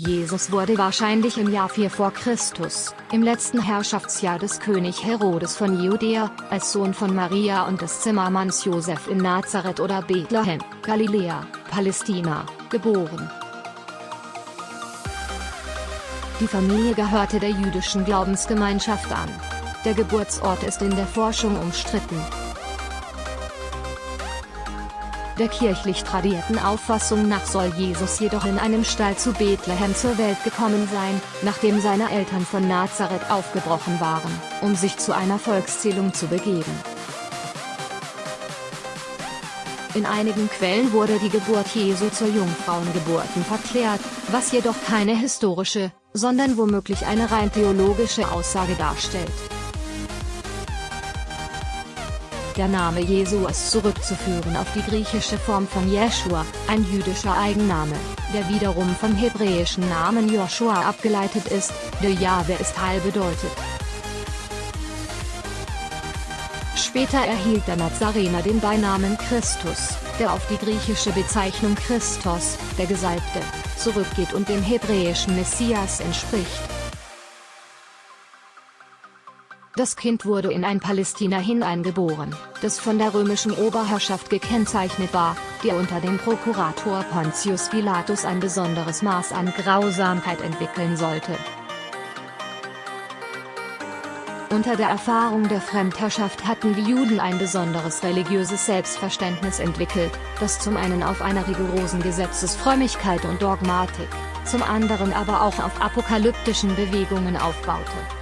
Jesus wurde wahrscheinlich im Jahr 4 vor Christus, im letzten Herrschaftsjahr des König Herodes von Judäa, als Sohn von Maria und des Zimmermanns Josef in Nazareth oder Bethlehem, Galiläa, Palästina, geboren. Die Familie gehörte der jüdischen Glaubensgemeinschaft an. Der Geburtsort ist in der Forschung umstritten. Der kirchlich tradierten Auffassung nach soll Jesus jedoch in einem Stall zu Bethlehem zur Welt gekommen sein, nachdem seine Eltern von Nazareth aufgebrochen waren, um sich zu einer Volkszählung zu begeben. In einigen Quellen wurde die Geburt Jesu zur Jungfrauengeburten verklärt, was jedoch keine historische, sondern womöglich eine rein theologische Aussage darstellt. Der Name Jesu ist zurückzuführen auf die griechische Form von Jeschua, ein jüdischer Eigenname, der wiederum vom hebräischen Namen Joshua abgeleitet ist, der Jahwe ist Heil bedeutet. Später erhielt der Nazarener den Beinamen Christus, der auf die griechische Bezeichnung Christos, der Gesalbte, zurückgeht und dem hebräischen Messias entspricht. Das Kind wurde in ein Palästina hineingeboren, das von der römischen Oberherrschaft gekennzeichnet war, die unter dem Prokurator Pontius Pilatus ein besonderes Maß an Grausamkeit entwickeln sollte. Unter der Erfahrung der Fremdherrschaft hatten die Juden ein besonderes religiöses Selbstverständnis entwickelt, das zum einen auf einer rigorosen Gesetzesfrömmigkeit und Dogmatik, zum anderen aber auch auf apokalyptischen Bewegungen aufbaute.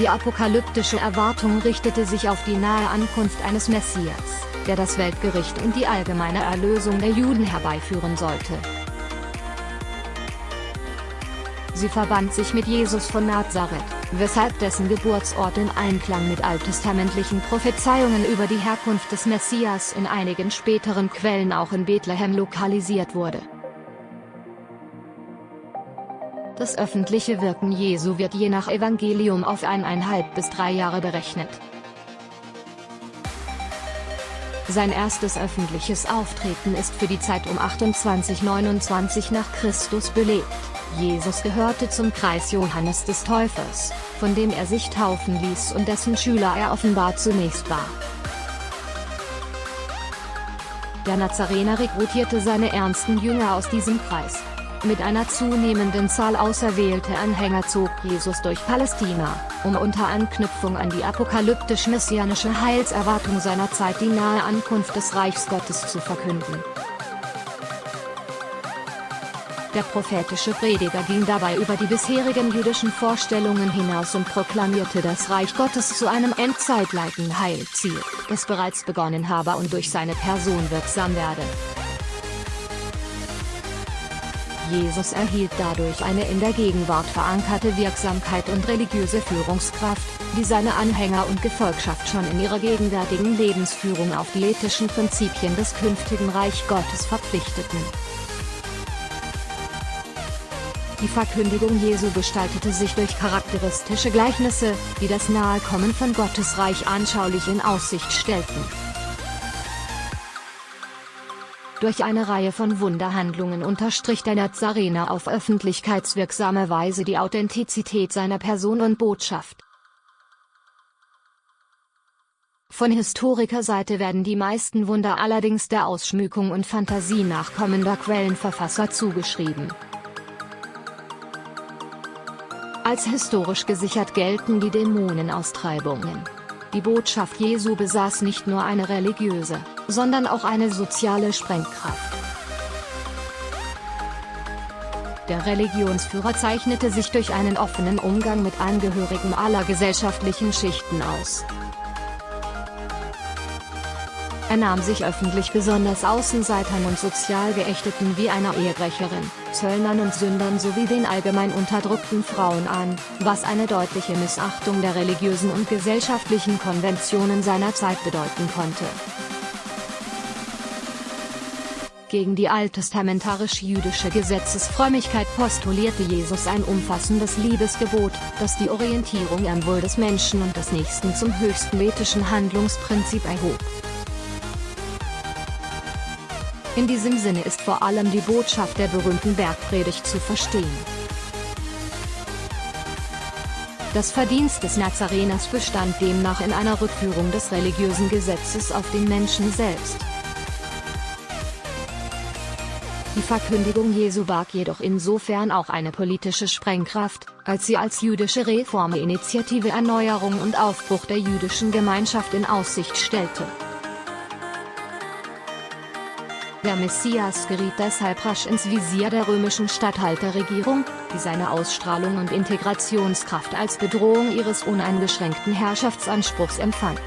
Die apokalyptische Erwartung richtete sich auf die nahe Ankunft eines Messias, der das Weltgericht und die allgemeine Erlösung der Juden herbeiführen sollte. Sie verband sich mit Jesus von Nazareth, weshalb dessen Geburtsort in Einklang mit alttestamentlichen Prophezeiungen über die Herkunft des Messias in einigen späteren Quellen auch in Bethlehem lokalisiert wurde. Das öffentliche Wirken Jesu wird je nach Evangelium auf eineinhalb bis drei Jahre berechnet. Sein erstes öffentliches Auftreten ist für die Zeit um 28-29 nach Christus belegt. Jesus gehörte zum Kreis Johannes des Täufers, von dem er sich taufen ließ und dessen Schüler er offenbar zunächst war. Der Nazarener rekrutierte seine ernsten Jünger aus diesem Kreis. Mit einer zunehmenden Zahl auserwählte Anhänger zog Jesus durch Palästina, um unter Anknüpfung an die apokalyptisch-messianische Heilserwartung seiner Zeit die nahe Ankunft des Reichs Gottes zu verkünden. Der prophetische Prediger ging dabei über die bisherigen jüdischen Vorstellungen hinaus und proklamierte das Reich Gottes zu einem endzeitleiten Heilziel, das bereits begonnen habe und durch seine Person wirksam werde. Jesus erhielt dadurch eine in der Gegenwart verankerte Wirksamkeit und religiöse Führungskraft, die seine Anhänger und Gefolgschaft schon in ihrer gegenwärtigen Lebensführung auf die ethischen Prinzipien des künftigen Reich Gottes verpflichteten. Die Verkündigung Jesu gestaltete sich durch charakteristische Gleichnisse, die das Nahekommen von Gottes Reich anschaulich in Aussicht stellten. Durch eine Reihe von Wunderhandlungen unterstrich der Nazarener auf öffentlichkeitswirksame Weise die Authentizität seiner Person und Botschaft. Von Historikerseite werden die meisten Wunder allerdings der Ausschmückung und Fantasie nachkommender Quellenverfasser zugeschrieben. Als historisch gesichert gelten die Dämonenaustreibungen. Die Botschaft Jesu besaß nicht nur eine religiöse, sondern auch eine soziale Sprengkraft. Der Religionsführer zeichnete sich durch einen offenen Umgang mit Angehörigen aller gesellschaftlichen Schichten aus. Er nahm sich öffentlich besonders Außenseitern und sozial Geächteten wie einer Ehebrecherin, Zöllnern und Sündern sowie den allgemein unterdrückten Frauen an, was eine deutliche Missachtung der religiösen und gesellschaftlichen Konventionen seiner Zeit bedeuten konnte. Gegen die alttestamentarisch-jüdische Gesetzesfrömmigkeit postulierte Jesus ein umfassendes Liebesgebot, das die Orientierung am Wohl des Menschen und des Nächsten zum höchsten ethischen Handlungsprinzip erhob. In diesem Sinne ist vor allem die Botschaft der berühmten Bergpredigt zu verstehen. Das Verdienst des Nazareners bestand demnach in einer Rückführung des religiösen Gesetzes auf den Menschen selbst. Verkündigung Jesu barg jedoch insofern auch eine politische Sprengkraft, als sie als jüdische Reforminitiative Erneuerung und Aufbruch der jüdischen Gemeinschaft in Aussicht stellte. Der Messias geriet deshalb rasch ins Visier der römischen Statthalterregierung, die seine Ausstrahlung und Integrationskraft als Bedrohung ihres uneingeschränkten Herrschaftsanspruchs empfand.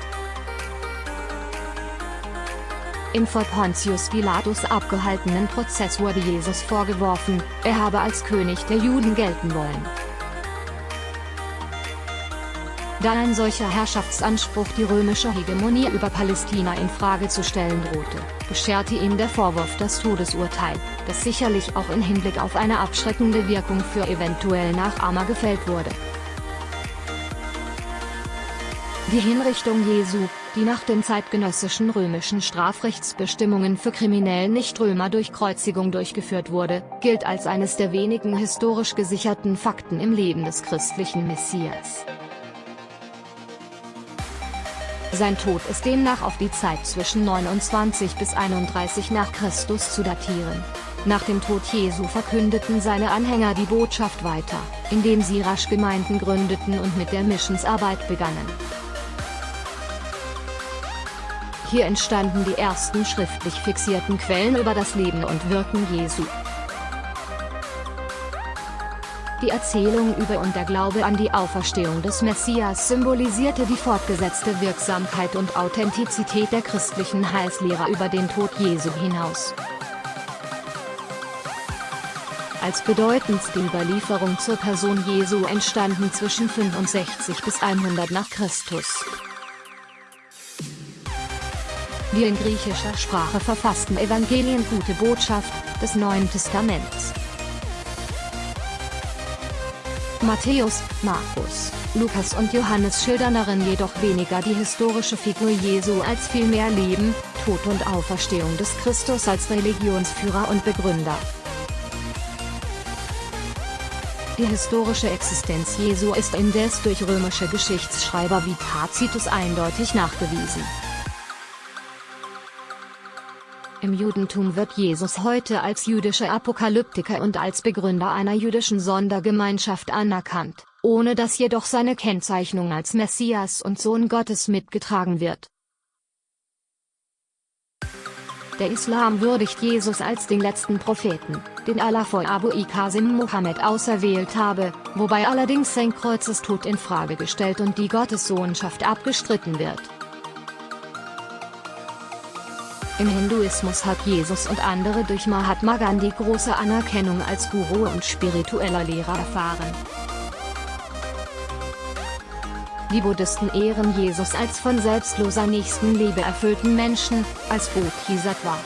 Im vor Pontius Pilatus abgehaltenen Prozess wurde Jesus vorgeworfen, er habe als König der Juden gelten wollen. Da ein solcher Herrschaftsanspruch die römische Hegemonie über Palästina in Frage zu stellen drohte, bescherte ihm der Vorwurf das Todesurteil, das sicherlich auch in Hinblick auf eine abschreckende Wirkung für eventuell Nachahmer gefällt wurde. Die Hinrichtung Jesu, die nach den zeitgenössischen römischen Strafrechtsbestimmungen für kriminelle Nichtrömer durch Kreuzigung durchgeführt wurde, gilt als eines der wenigen historisch gesicherten Fakten im Leben des christlichen Messias. Sein Tod ist demnach auf die Zeit zwischen 29 bis 31 nach Christus zu datieren. Nach dem Tod Jesu verkündeten seine Anhänger die Botschaft weiter, indem sie rasch Gemeinden gründeten und mit der Missionsarbeit begannen. Hier entstanden die ersten schriftlich fixierten Quellen über das Leben und Wirken Jesu. Die Erzählung über und der Glaube an die Auferstehung des Messias symbolisierte die fortgesetzte Wirksamkeit und Authentizität der christlichen Heilslehrer über den Tod Jesu hinaus. Als bedeutendste Überlieferung zur Person Jesu entstanden zwischen 65 bis 100 nach Christus. Die in griechischer Sprache verfassten Evangelien Gute Botschaft des Neuen Testaments Matthäus, Markus, Lukas und Johannes schildern darin jedoch weniger die historische Figur Jesu als vielmehr Leben, Tod und Auferstehung des Christus als Religionsführer und Begründer. Die historische Existenz Jesu ist indes durch römische Geschichtsschreiber wie Tacitus eindeutig nachgewiesen. Im Judentum wird Jesus heute als jüdischer Apokalyptiker und als Begründer einer jüdischen Sondergemeinschaft anerkannt, ohne dass jedoch seine Kennzeichnung als Messias und Sohn Gottes mitgetragen wird. Der Islam würdigt Jesus als den letzten Propheten, den Allah vor Abu Qasim Muhammad auserwählt habe, wobei allerdings sein Kreuzestod in Frage gestellt und die Gottessohnschaft abgestritten wird. Im Hinduismus hat Jesus und andere durch Mahatma Gandhi große Anerkennung als Guru und spiritueller Lehrer erfahren. Die Buddhisten ehren Jesus als von selbstloser Nächstenliebe erfüllten Menschen, als Bodhisattva.